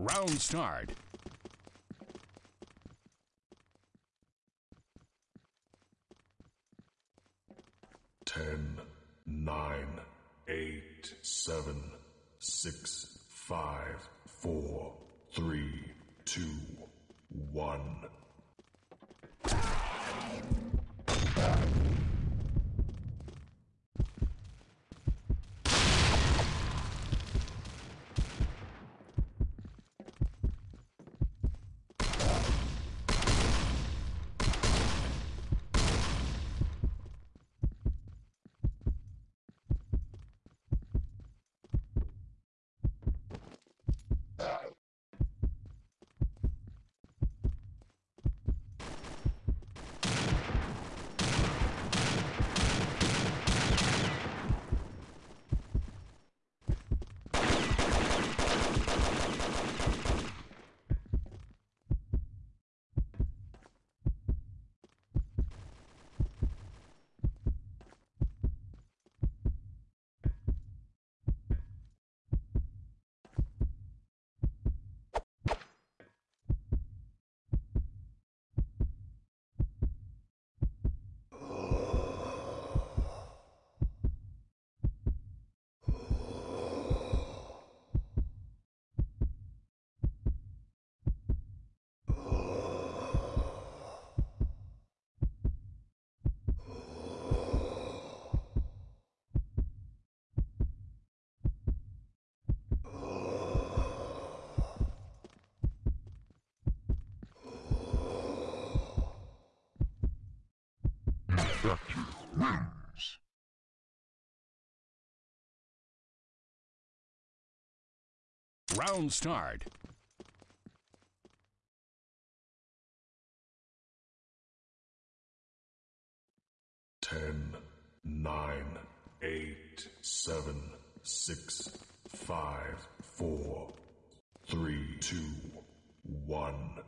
Round start. Ten, nine, eight, seven, six, five, four, three, two, one. Effective wins. Round start. Ten, nine, eight, seven, six, five, four, three, two, one.